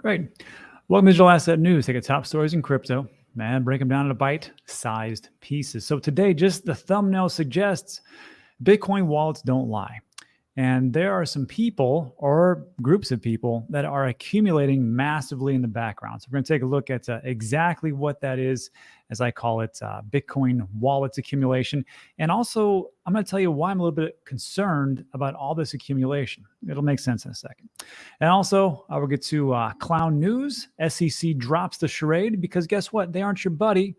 Great. Welcome to Digital Asset News. Take a top stories in crypto and break them down into bite-sized pieces. So today, just the thumbnail suggests, Bitcoin wallets don't lie. And there are some people or groups of people that are accumulating massively in the background. So we're going to take a look at uh, exactly what that is, as I call it, uh, Bitcoin wallets accumulation. And also, I'm going to tell you why I'm a little bit concerned about all this accumulation. It'll make sense in a second. And also, I will get to uh, clown news. SEC drops the charade because guess what? They aren't your buddy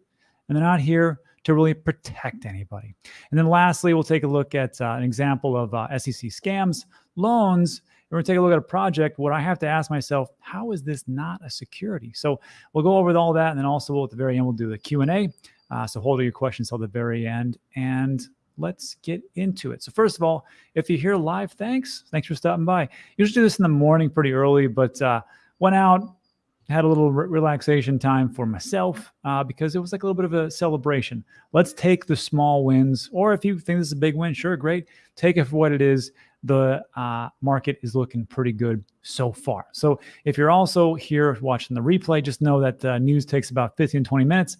and they're not here to really protect anybody. And then lastly, we'll take a look at uh, an example of uh, SEC scams, loans. We're going to take a look at a project where I have to ask myself, how is this not a security? So we'll go over all that. And then also we'll, at the very end, we'll do the Q&A. Uh, so hold all your questions till the very end. And let's get into it. So first of all, if you're here live, thanks. Thanks for stopping by. Usually do this in the morning pretty early, but uh, went out, had a little re relaxation time for myself uh, because it was like a little bit of a celebration. Let's take the small wins, or if you think this is a big win, sure, great. Take it for what it is. The uh, market is looking pretty good so far. So if you're also here watching the replay, just know that uh, news takes about 15, 20 minutes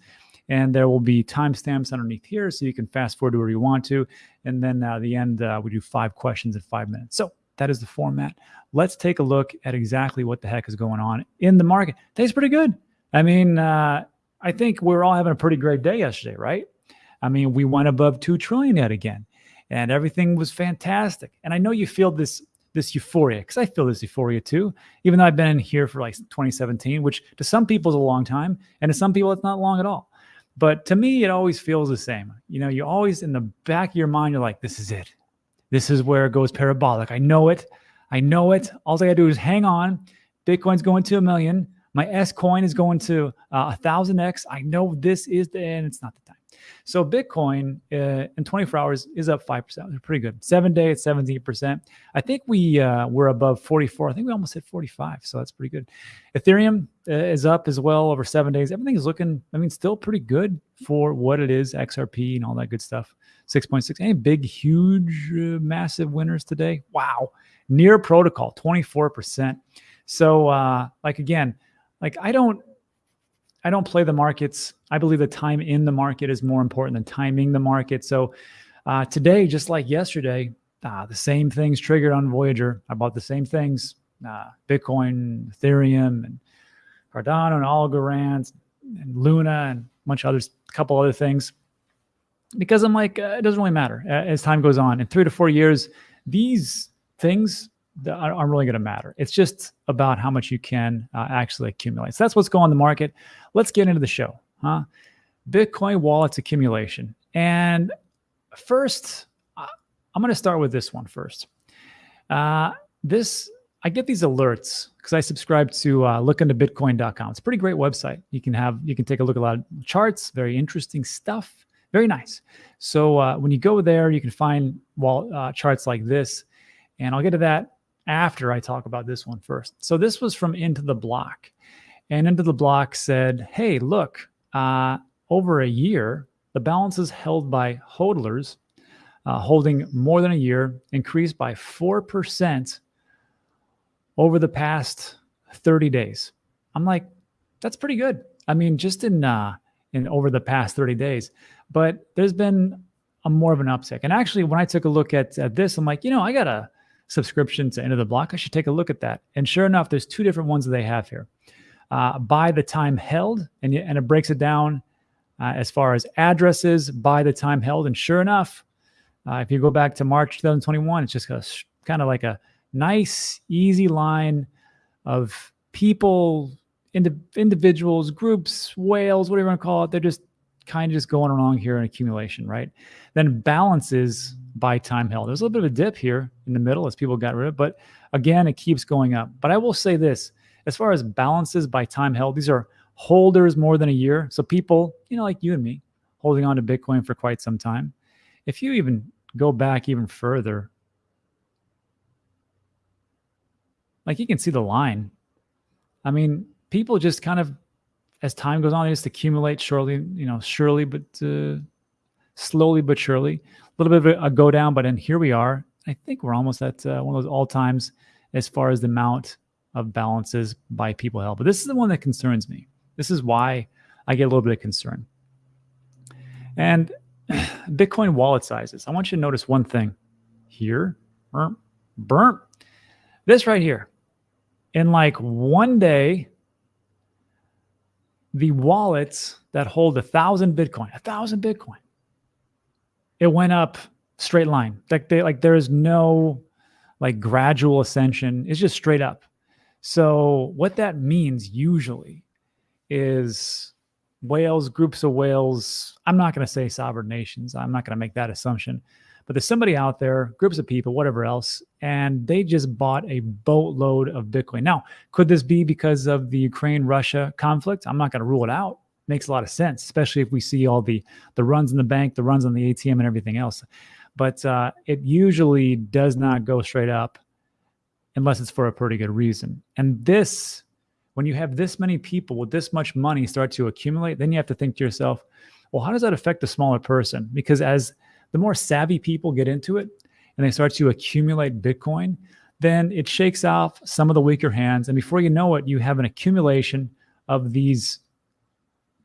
and there will be timestamps underneath here so you can fast forward to where you want to. And then uh, the end, uh, we do five questions in five minutes. So that is the format. Let's take a look at exactly what the heck is going on in the market. Today's pretty good. I mean, uh, I think we're all having a pretty great day yesterday, right? I mean, we went above 2 trillion yet again and everything was fantastic. And I know you feel this this euphoria because I feel this euphoria too, even though I've been in here for like 2017, which to some people is a long time and to some people it's not long at all. But to me, it always feels the same. You know, you always in the back of your mind, you're like, this is it. This is where it goes parabolic. I know it. I know it. All I got to do is hang on. Bitcoin's going to a million. My S coin is going to uh, a thousand X. I know this is the end. It's not the time. So Bitcoin uh, in 24 hours is up 5%. Pretty good. Seven day at 17%. I think we uh, were above 44. I think we almost hit 45. So that's pretty good. Ethereum uh, is up as well over seven days. Everything is looking, I mean, still pretty good for what it is, XRP and all that good stuff. 6.6. Any big, huge, uh, massive winners today? Wow. Near protocol, 24%. So uh, like again, like I don't I don't play the markets. I believe the time in the market is more important than timing the market. So uh, today, just like yesterday, uh, the same things triggered on Voyager. I bought the same things, uh, Bitcoin, Ethereum, and Cardano, and Algorand, and Luna, and a bunch of others, a couple other things. Because I'm like, uh, it doesn't really matter as time goes on. In three to four years, these things aren't really going to matter. It's just about how much you can uh, actually accumulate. So that's what's going on the market. Let's get into the show. Huh? Bitcoin wallets accumulation. And first, I'm going to start with this one first. Uh, this I get these alerts because I subscribe to uh, lookintobitcoin.com. It's a pretty great website. You can have you can take a look at a lot of charts, very interesting stuff, very nice. So uh, when you go there, you can find wall uh, charts like this, and I'll get to that after I talk about this one first. So this was from Into the Block. And Into the Block said, hey, look, uh, over a year, the balances held by hodlers uh, holding more than a year increased by 4% over the past 30 days. I'm like, that's pretty good. I mean, just in uh, in over the past 30 days, but there's been a more of an uptick. And actually, when I took a look at, at this, I'm like, you know, I got a subscription to Into the Block. I should take a look at that. And sure enough, there's two different ones that they have here. Uh, by the time held, and, and it breaks it down uh, as far as addresses by the time held. And sure enough, uh, if you go back to March 2021, it's just kind of like a nice, easy line of people, ind individuals, groups, whales, whatever you want to call it. They're just kind of just going along here in accumulation, right? Then balances by time held. There's a little bit of a dip here in the middle as people got rid of, but again, it keeps going up. But I will say this, as far as balances by time held, these are holders more than a year. So people, you know, like you and me, holding on to Bitcoin for quite some time. If you even go back even further, like you can see the line. I mean, people just kind of, as time goes on, they just accumulate surely, you know, surely, but uh, slowly but surely A little bit of a, go down, but then here we are. I think we're almost at uh, one of those all times as far as the amount of balances by people held. But this is the one that concerns me. This is why I get a little bit of concern. And Bitcoin wallet sizes. I want you to notice one thing here. Burp, burp. This right here. In like one day, the wallets that hold a thousand Bitcoin, a thousand Bitcoin, it went up straight line. Like they like there is no like gradual ascension. It's just straight up. So what that means usually is whales, groups of whales. I'm not going to say sovereign nations. I'm not going to make that assumption. But there's somebody out there, groups of people, whatever else, and they just bought a boatload of Bitcoin. Now, could this be because of the Ukraine Russia conflict? I'm not going to rule it out. Makes a lot of sense, especially if we see all the the runs in the bank, the runs on the ATM, and everything else. But uh, it usually does not go straight up unless it's for a pretty good reason. And this, when you have this many people with this much money start to accumulate, then you have to think to yourself, well, how does that affect the smaller person? Because as the more savvy people get into it and they start to accumulate Bitcoin, then it shakes off some of the weaker hands. And before you know it, you have an accumulation of these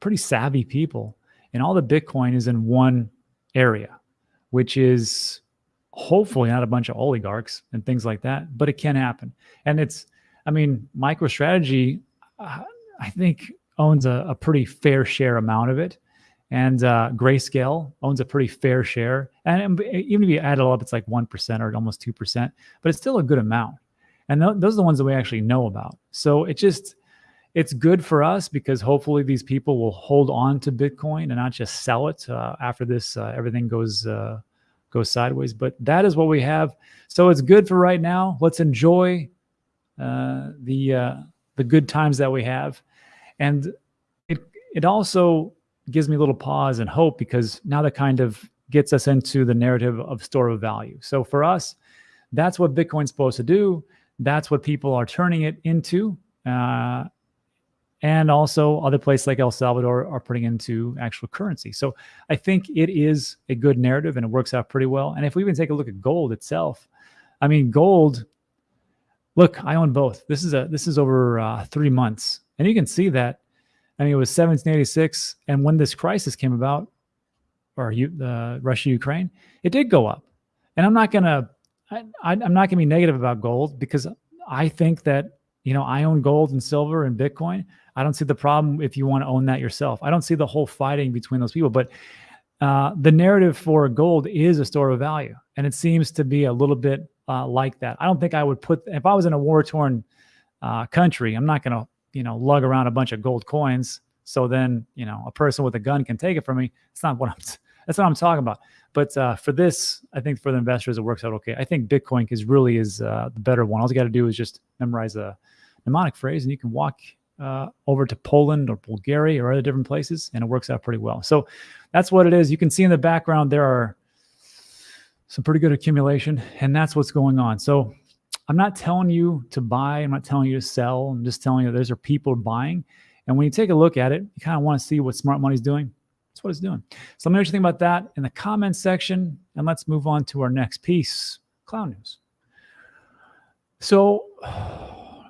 pretty savvy people. And all the Bitcoin is in one area, which is hopefully not a bunch of oligarchs and things like that, but it can happen. And it's, I mean, MicroStrategy, uh, I think owns a, a, pretty fair share amount of it. And uh, Grayscale owns a pretty fair share. And even if you add it all up, it's like 1% or almost 2%, but it's still a good amount. And th those are the ones that we actually know about. So it just, it's good for us because hopefully these people will hold on to Bitcoin and not just sell it uh, after this, uh, everything goes, uh, goes sideways. But that is what we have. So it's good for right now. Let's enjoy uh, the uh, the good times that we have, and it it also gives me a little pause and hope because now that kind of gets us into the narrative of store of value. So for us, that's what Bitcoin's supposed to do. That's what people are turning it into. Uh, and also other places like El Salvador are putting into actual currency. So I think it is a good narrative and it works out pretty well. And if we even take a look at gold itself, I mean, gold, look, I own both. This is a this is over uh, three months, and you can see that. I mean, it was 1786, and when this crisis came about, or uh, Russia Ukraine, it did go up. And I'm not gonna, I, I'm not gonna be negative about gold because I think that you know I own gold and silver and Bitcoin. I don't see the problem if you want to own that yourself. I don't see the whole fighting between those people, but uh, the narrative for gold is a store of value, and it seems to be a little bit uh, like that. I don't think I would put if I was in a war torn uh, country. I'm not going to you know lug around a bunch of gold coins. So then you know a person with a gun can take it from me. It's not what I'm. That's what I'm talking about. But uh, for this, I think for the investors, it works out okay. I think Bitcoin is really is uh, the better one. All you got to do is just memorize a mnemonic phrase, and you can walk uh, over to Poland or Bulgaria or other different places, and it works out pretty well. So that's what it is. You can see in the background there are some pretty good accumulation, and that's what's going on. So I'm not telling you to buy. I'm not telling you to sell. I'm just telling you those are people buying. And when you take a look at it, you kind of want to see what smart money's doing. That's what it's doing. So let me know what you think about that in the comments section, and let's move on to our next piece, clown news. So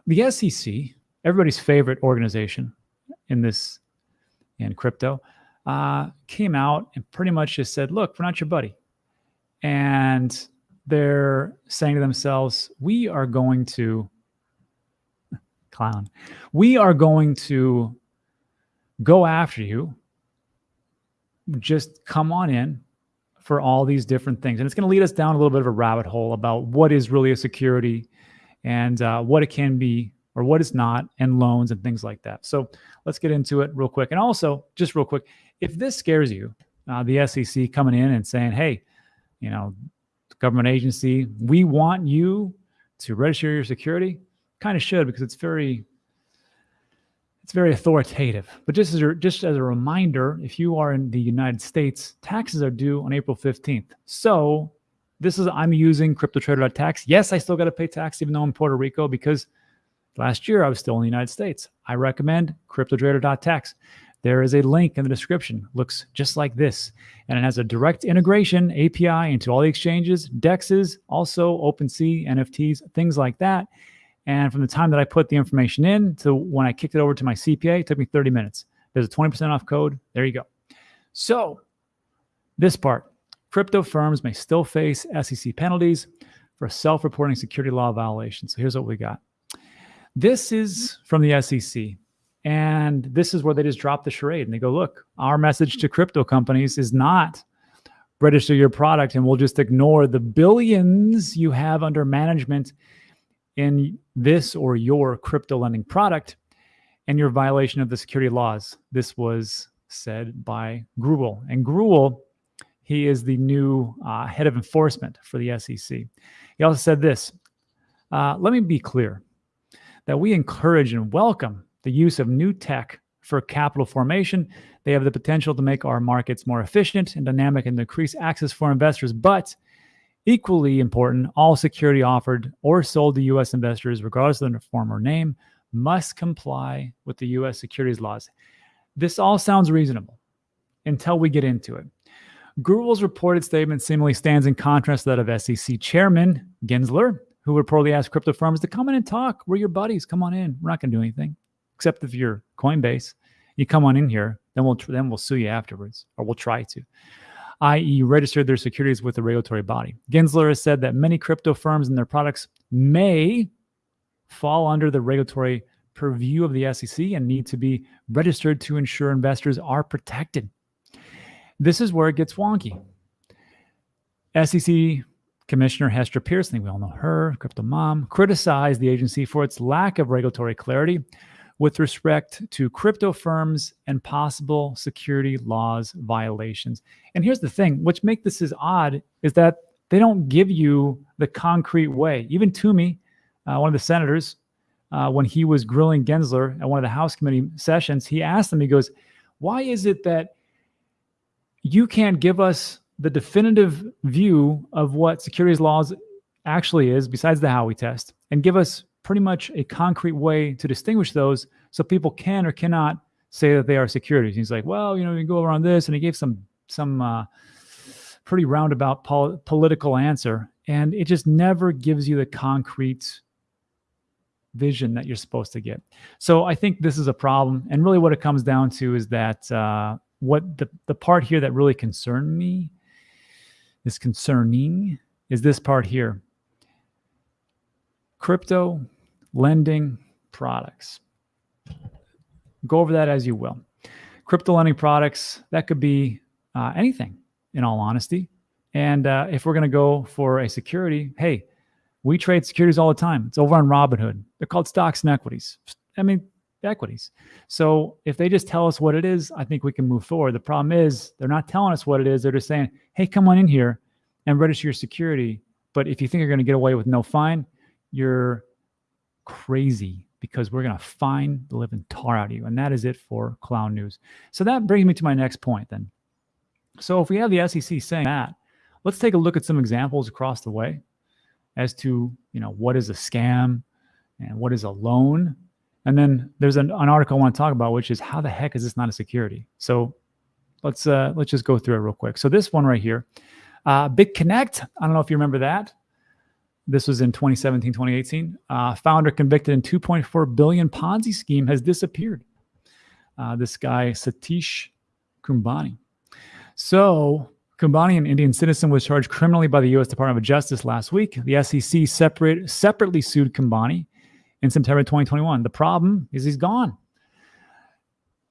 the SEC everybody's favorite organization in this in crypto uh, came out and pretty much just said, "Look, we're not your buddy," and they're saying to themselves, "We are going to clown. We are going to go after you. Just come on in." For all these different things. And it's going to lead us down a little bit of a rabbit hole about what is really a security and uh, what it can be or what is not, and loans and things like that. So let's get into it real quick. And also, just real quick, if this scares you, uh, the SEC coming in and saying, hey, you know, government agency, we want you to register your security, kind of should because it's very it's very authoritative. But just as a, just as a reminder, if you are in the United States, taxes are due on April 15th. So this is I'm using CryptoTrader.tax. Yes, I still got to pay tax even though I'm in Puerto Rico because Last year, I was still in the United States. I recommend CryptoTrader.tax. There is a link in the description. Looks just like this. And it has a direct integration API into all the exchanges, DEXs, also OpenSea, NFTs, things like that. And from the time that I put the information in to when I kicked it over to my CPA, it took me 30 minutes. There's a 20% off code. There you go. So, this part crypto firms may still face SEC penalties for self reporting security law violations. So, here's what we got this is from the SEC. And this is where they just drop the charade and they go, look, our message to crypto companies is not register your product and we'll just ignore the billions you have under management in this or your crypto lending product and your violation of the security laws. This was said by Grewal. And Grewal, he is the new uh, head of enforcement for the SEC. He also said this uh, Let me be clear that we encourage and welcome the use of new tech for capital formation. They have the potential to make our markets more efficient and dynamic and increase access for investors. But equally important, all security offered or sold to U.S. investors, regardless of the form or name, must comply with the U.S. securities laws. This all sounds reasonable until we get into it. Grewal's reported statement seemingly stands in contrast to that of SEC Chairman Gensler, who reportedly asked crypto firms to come in and talk. We're your buddies. Come on in. We're not going to do anything except if you're Coinbase. You come on in here, then we'll then we'll sue you afterwards, or we'll try to. I.e., registered their securities with the regulatory body. Gensler has said that many crypto firms and their products may fall under the regulatory purview of the SEC and need to be registered to ensure investors are protected. This is where it gets wonky. SEC Commissioner Hester Peirson, we all know her, crypto mom, criticized the agency for its lack of regulatory clarity with respect to crypto firms and possible security laws violations. And here's the thing, which make this as odd is that they don't give you the concrete way. Even Toomey, uh, one of the senators, uh, when he was grilling Gensler at one of the House committee sessions, he asked him, he goes, why is it that you can't give us the definitive view of what securities laws actually is, besides the Howey test, and give us pretty much a concrete way to distinguish those so people can or cannot say that they are securities. he's like, well, you know, you go around this, and he gave some some uh, pretty roundabout pol- political answer, and it just never gives you the concrete vision that you're supposed to get. So I think this is a problem, and really what it comes down to is that uh, what the the part here that really concerned me is concerning is this part here. Crypto lending products. Go over that as you will. Crypto lending products, that could be uh, anything, in all honesty. And uh, if we're going to go for a security, hey, we trade securities all the time. It's over on Robinhood. They're called stocks and equities. I mean, equities. So if they just tell us what it is, I think we can move forward. The problem is they're not telling us what it is. They're just saying, hey, come on in here and register your security. But if you think you're going to get away with no fine, you're crazy because we're going to fine the living tar out of you. And that is it for clown news. So that brings me to my next point then. So if we have the SEC saying that, let's take a look at some examples across the way as to, you know, what is a scam and what is a loan. And then there's an, an article I want to talk about, which is how the heck is this not a security? So let's uh, let's just go through it real quick. So this one right here, uh, BitConnect. I don't know if you remember that. This was in 2017, 2018. Uh, founder convicted in 2.4 billion Ponzi scheme has disappeared. Uh, this guy, Satish Kumbhani. So Kumbhani, an Indian citizen, was charged criminally by the U.S. Department of Justice last week. The SEC separate, separately sued Kumbhani in September 2021. The problem is he's gone.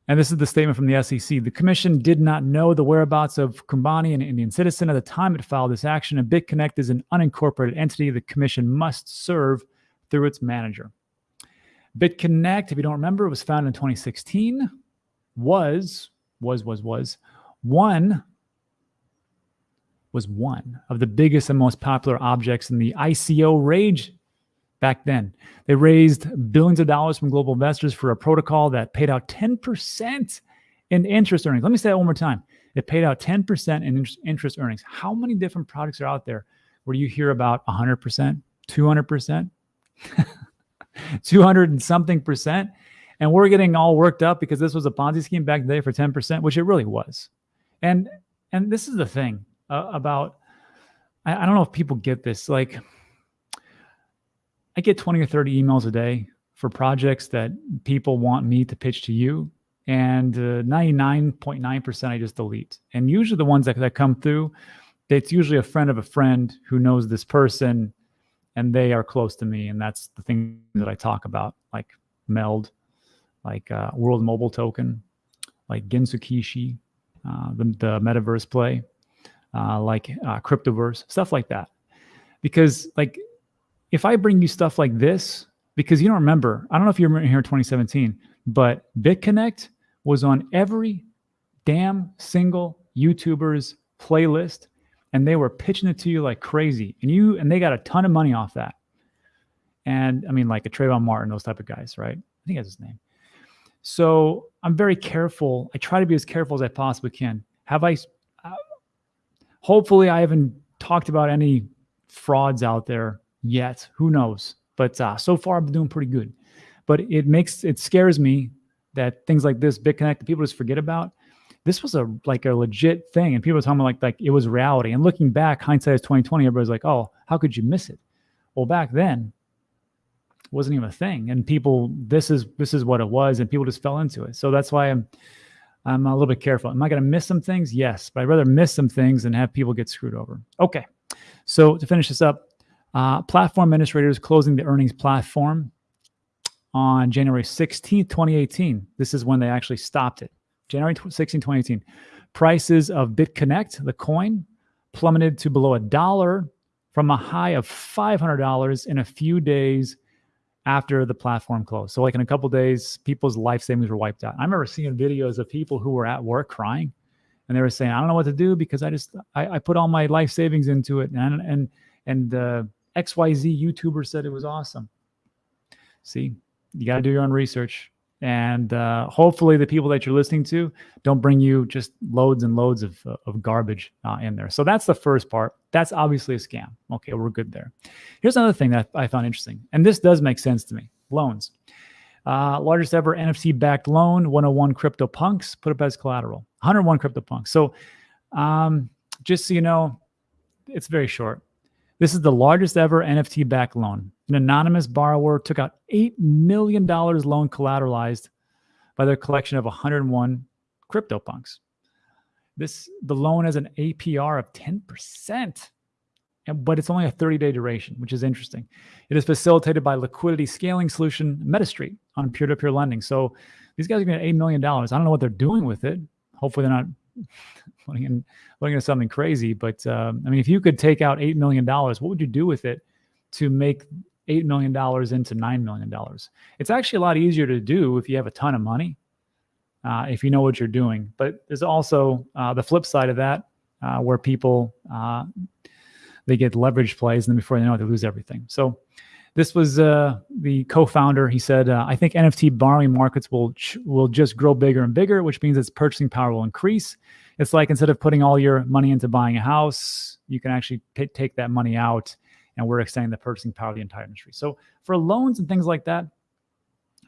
And this is the statement from the SEC. The commission did not know the whereabouts of Kumbhani, an Indian citizen, at the time it filed this action. And BitConnect is an unincorporated entity the commission must serve through its manager. BitConnect, if you don't remember, was founded in 2016, was, was, was, was one, was one of the biggest and most popular objects in the ICO rage back then. They raised billions of dollars from global investors for a protocol that paid out 10% in interest earnings. Let me say that one more time. It paid out 10% in interest earnings. How many different products are out there where you hear about 100%, 200%, 200 and something percent? And we're getting all worked up because this was a Ponzi scheme back then for 10%, which it really was. And and this is the thing uh, about I, I don't know if people get this. Like I get 20 or 30 emails a day for projects that people want me to pitch to you. And 99.9% uh, I just delete. And usually the ones that, that come through, it's usually a friend of a friend who knows this person and they are close to me. And that's the thing that I talk about, like Meld, like uh, World Mobile Token, like Gensokishi, uh, the, the metaverse play, uh, like uh, Cryptoverse, stuff like that. Because like if I bring you stuff like this, because you don't remember, I don't know if you remember here in 2017, but BitConnect was on every damn single YouTuber's playlist and they were pitching it to you like crazy. And you and they got a ton of money off that. And I mean like a Trayvon Martin, those type of guys, right? I think that's his name. So I'm very careful. I try to be as careful as I possibly can. Have I, uh, hopefully I haven't talked about any frauds out there yet. Who knows? But uh, so far I've been doing pretty good. But it makes, it scares me that things like this, BitConnect, people just forget about. This was a like a legit thing, and people were talking like like it was reality. And looking back, hindsight is twenty twenty. Everybody's like, "Oh, how could you miss it?" Well, back then, wasn't even a thing and people this is this is what it was and people just fell into it so that's why i'm i'm a little bit careful am i going to miss some things yes but i'd rather miss some things than have people get screwed over okay so to finish this up uh, platform administrators closing the earnings platform on january 16th 2018 this is when they actually stopped it january 16 2018 prices of bitconnect the coin plummeted to below a dollar from a high of $500 in a few days after the platform closed. So like in a couple days, people's life savings were wiped out. I remember seeing videos of people who were at work crying and they were saying, I don't know what to do because I just, I, I put all my life savings into it. And, and, and uh, XYZ YouTuber said it was awesome. See, you got to do your own research. And uh, hopefully the people that you're listening to don't bring you just loads and loads of, uh, of garbage uh, in there. So that's the first part. That's obviously a scam. Okay, we're good there. Here's another thing that I found interesting. And this does make sense to me. Loans. Uh, largest ever NFT backed loan, 101 CryptoPunks, put up as collateral. 101 CryptoPunks. So um, just so you know, it's very short. This is the largest ever NFT backed loan. An anonymous borrower took out $8 million loan collateralized by their collection of 101 CryptoPunks. This the loan has an APR of 10%, but it's only a 30-day duration, which is interesting. It is facilitated by liquidity scaling solution MetaStreet on peer-to-peer lending. So these guys are getting $8 million. I don't know what they're doing with it. Hopefully they're not looking in, looking into something crazy. But um, I mean, if you could take out $8 million, what would you do with it to make $8 million into $9 million? It's actually a lot easier to do if you have a ton of money, uh, if you know what you're doing. But there's also uh, the flip side of that, uh, where people, uh, they get leverage plays and then before they know it, they lose everything. So this was uh, the co-founder. He said, uh, "I think NFT borrowing markets will will just grow bigger and bigger, which means its purchasing power will increase. It's like instead of putting all your money into buying a house, you can actually take that money out, and we're extending the purchasing power of the entire industry. So for loans and things like that,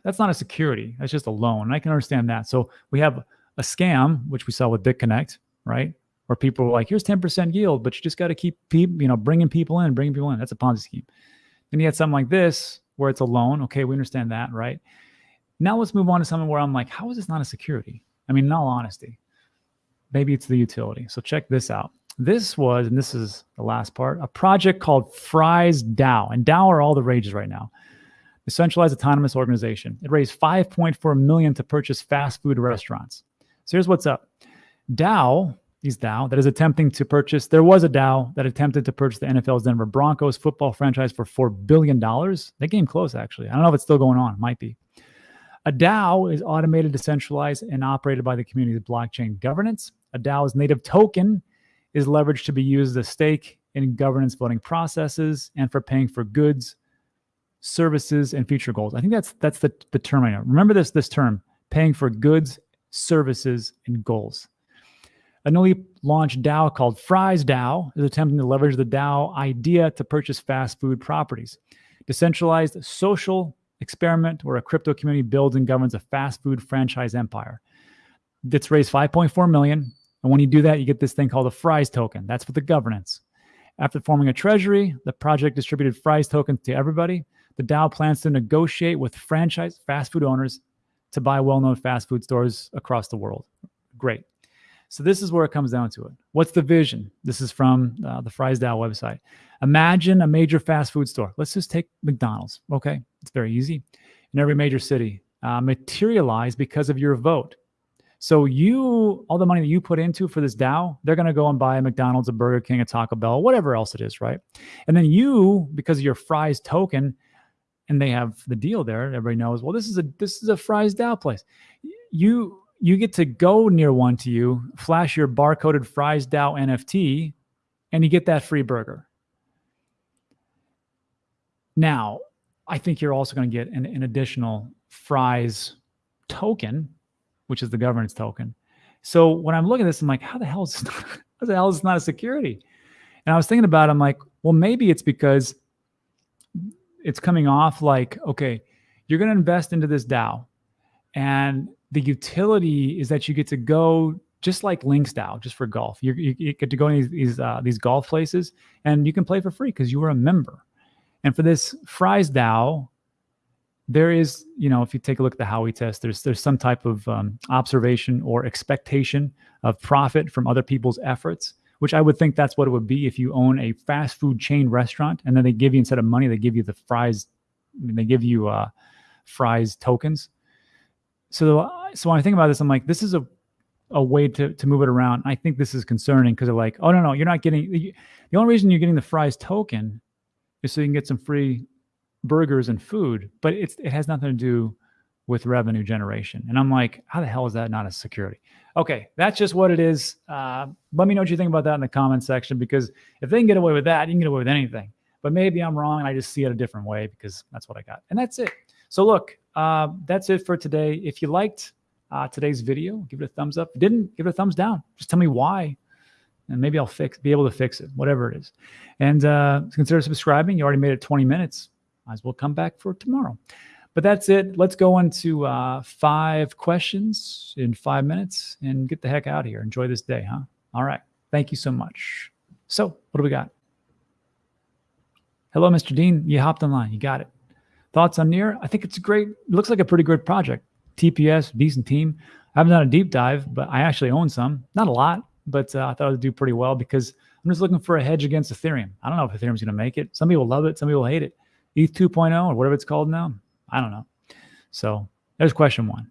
that's not a security. That's just a loan. And I can understand that. So we have a scam, which we saw with BitConnect, right? Where people were like, "Here's 10% yield, but you just got to keep, you know, bringing people in, bringing people in." That's a Ponzi scheme. Then you had something like this where it's a loan. Okay, we understand that, right? Now let's move on to something where I'm like, how is this not a security? I mean, in all honesty, maybe it's the utility. So check this out. This was, and this is the last part, a project called Fries DAO. And DAO are all the rages right now. The centralized autonomous organization. It raised 5.4 million to purchase fast food restaurants. So here's what's up. DAO these DAO that is attempting to purchase. There was a DAO that attempted to purchase the NFL's Denver Broncos football franchise for $4 billion. That game close, actually. I don't know if it's still going on. It might be. A DAO is automated, decentralized, and operated by the community's blockchain governance. A DAO's native token is leveraged to be used as a stake in governance voting processes and for paying for goods, services, and future goals. I think that's that's the, the term I know. Remember this this term, paying for goods, services, and goals. A newly launched DAO called Fries DAO is attempting to leverage the DAO idea to purchase fast food properties. Decentralized social experiment where a crypto community builds and governs a fast food franchise empire. It's raised 5.4 million. And when you do that, you get this thing called a Fries token. That's for the governance. After forming a treasury, the project distributed Fries tokens to everybody. the DAO plans to negotiate with franchise fast food owners to buy well-known fast food stores across the world. Great. So this is where it comes down to it. What's the vision? This is from uh, the Fries DAO website. Imagine a major fast food store. Let's just take McDonald's. Okay, it's very easy. In every major city, uh, materialize because of your vote. So you, all the money that you put into for this DAO, they're going to go and buy a McDonald's, a Burger King, a Taco Bell, whatever else it is, right? And then you, because of your Fries token, and they have the deal there. Everybody knows. Well, this is a this is a Fries DAO place. You you get to go near one to you, flash your barcoded Fries DAO NFT, and you get that free burger. Now, I think you're also going to get an, an additional Fries token which is the governance token. So when I'm looking at this, I'm like, how the hell is this not, how the hell is not a security? And I was thinking about it, I'm like, well, maybe it's because it's coming off like, okay, you're going to invest into this DAO. And the utility is that you get to go just like Links just for golf. You, you, get to go in these these, uh, these golf places and you can play for free because you were a member. And for this Fries DAO, there is, you know, if you take a look at the Howey test, there's there's some type of um, observation or expectation of profit from other people's efforts, which I would think that's what it would be if you own a fast food chain restaurant and then they give you instead of money, they give you the fries, they give you uh, fries tokens. So, so when I think about this, I'm like, this is a a way to to move it around. I think this is concerning because they're like, oh no no, you're not getting the only reason you're getting the fries token is so you can get some free burgers and food, but it's it has nothing to do with revenue generation. And I'm like, how the hell is that not a security? Okay, that's just what it is. Uh, let me know what you think about that in the comment section because if they can get away with that, you can get away with anything. But maybe I'm wrong and I just see it a different way because that's what I got. And that's it. So look, uh, that's it for today. If you liked uh, today's video, give it a thumbs up. If didn't, give it a thumbs down. Just tell me why and maybe I'll fix, be able to fix it, whatever it is. And uh, consider subscribing. You already made it 20 minutes might as well come back for tomorrow. But that's it. Let's go into uh, five questions in five minutes and get the heck out of here. Enjoy this day, huh? All right. Thank you so much. So, what do we got? Hello, Mr. Dean. You hopped online. You got it. Thoughts on Near? I think it's great, looks like a pretty good project. TPS, decent team. I haven't done a deep dive, but I actually own some. Not a lot, but uh, I thought would do pretty well because I'm just looking for a hedge against Ethereum. I don't know if Ethereum's going to make it. Some people love it, some people hate it. ETH 2.0 or whatever it's called now. I don't know. So there's question one.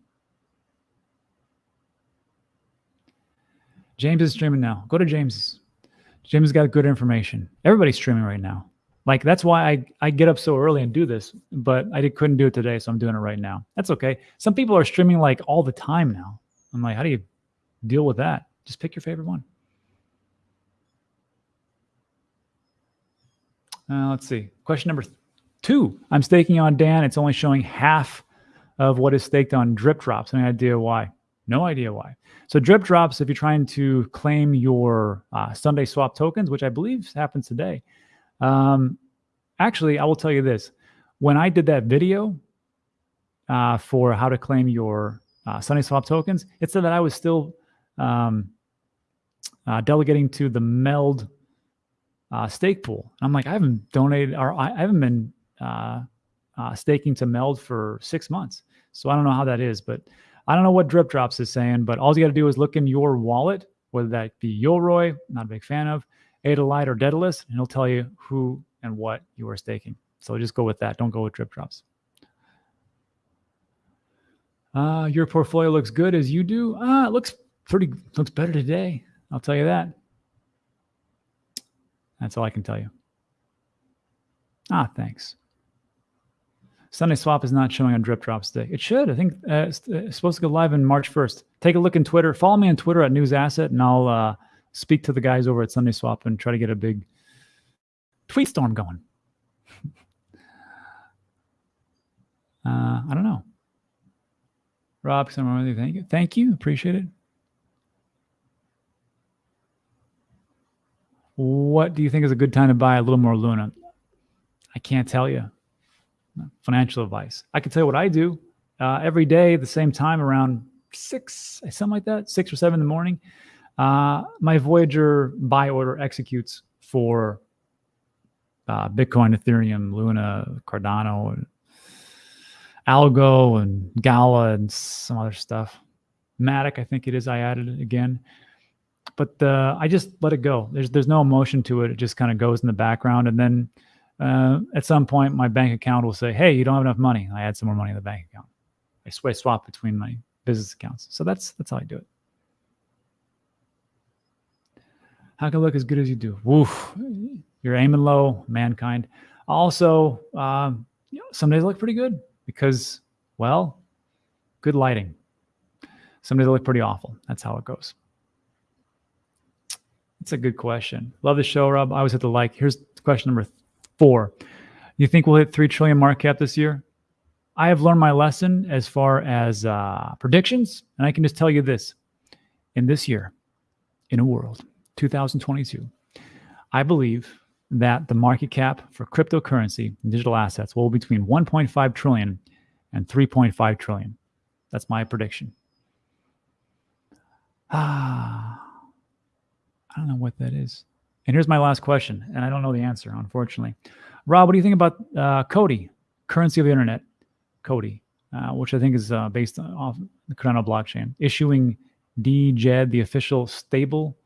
James is streaming now. Go to James. James got good information. Everybody's streaming right now. Like that's why I, I get up so early and do this, but I did, couldn't do it today, so I'm doing it right now. That's okay. Some people are streaming like all the time now. I'm like, how do you deal with that? Just pick your favorite one. Uh, let's see. Question number Two, I'm staking on Dan. It's only showing half of what is staked on DripDropz. Any idea why? No idea why. So DripDropz, if you're trying to claim your uh, SundaeSwap tokens, which I believe happens today. Um, actually, I will tell you this. When I did that video uh, for how to claim your uh, SundaeSwap tokens, it said that I was still um, uh, delegating to the Meld uh, stake pool. I'm like, I haven't donated or I haven't been uh, uh, staking to meld for six months. So I don't know how that is, but I don't know what DripDropz is saying. But all you got to do is look in your wallet, whether that be Yoroi, not a big fan of, Adalite or Daedalus, and it'll tell you who and what you are staking. So just go with that. Don't go with DripDropz. Uh, your portfolio looks good as you do. Ah, it looks pretty, looks better today. I'll tell you that. That's all I can tell you. Ah, thanks. SundaeSwap is not showing on DripDropz today. It should. I think uh, it's, uh, it's, supposed to go live in March 1st. Take a look in Twitter. Follow me on Twitter at News Asset, and I'll uh, speak to the guys over at SundaeSwap and try to get a big tweet storm going. uh, I don't know. Rob, thank you. Thank you. Appreciate it. What do you think is a good time to buy a little more Luna? I can't tell you financial advice. I can tell you what I do uh, every day at the same time around six, something like that, six or seven in the morning. Uh, my Voyager buy order executes for uh, Bitcoin, Ethereum, Luna, Cardano, and Algo, and Gala, and some other stuff. Matic, I think it is. I added it again, but uh, I just let it go. There's there's no emotion to it. It just kind of goes in the background, and then uh, at some point, my bank account will say, "Hey, you don't have enough money." I add some more money in the bank account. I swap between my business accounts. So that's that's how I do it. How can I look as good as you do? Woof. You're aiming low, mankind. Also, um, you know, some days look pretty good because, well, good lighting. Some days look pretty awful. That's how it goes. That's a good question. Love the show, Rob. I always hit the like. Here's question number four. You think we'll hit 3 trillion market cap this year? I have learned my lesson as far as uh, predictions. And I can just tell you this in this year, in a world, 2022, I believe that the market cap for cryptocurrency and digital assets will be between 1.5 trillion and 3.5 trillion. That's my prediction. Ah, I don't know what that is. And here's my last question, and I don't know the answer, unfortunately. Rob, what do you think about uh, COTI, currency of the internet? COTI, uh, which I think is uh, based off the Cardano blockchain, issuing DJED, the official stable.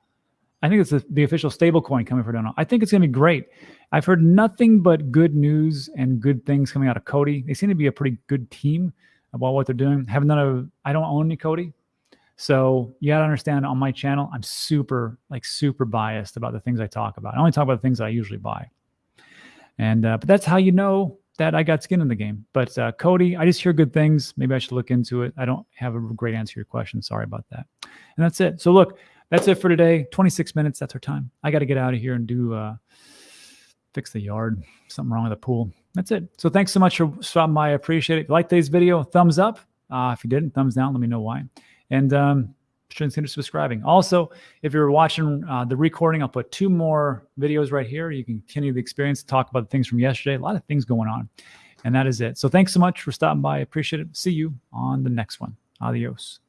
I think it's the, the official stable coin coming for Cardano. I think it's going to be great. I've heard nothing but good news and good things coming out of COTI. They seem to be a pretty good team about what they're doing. Haven't done a, I don't own any COTI. So you got to understand on my channel, I'm super, like super biased about the things I talk about. I only talk about the things I usually buy. And, uh, but that's how you know that I got skin in the game. But uh, COTI, I just hear good things. Maybe I should look into it. I don't have a great answer to your question. Sorry about that. And that's it. So look, that's it for today. 26 minutes. That's our time. I got to get out of here and do uh, fix the yard. Something wrong with the pool. That's it. So thanks so much for stopping by. I appreciate it. If you like today's video, thumbs up. Uh, if you didn't, thumbs down. Let me know why. And um, consider subscribing. Also, if you're watching uh, the recording, I'll put two more videos right here. You can continue the experience, talk about the things from yesterday. A lot of things going on. And that is it. So thanks so much for stopping by. I appreciate it. See you on the next one. Adios.